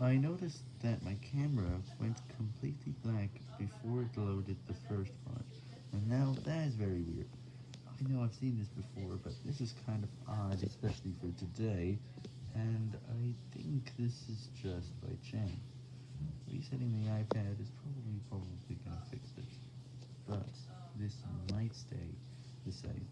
I noticed that my camera went completely black before it loaded the first one, and now that is very weird. I know I've seen this before, but this is kind of odd, especially for today, and I think this is just by chance. Resetting the iPad is probably, probably gonna fix this, but this might stay the same.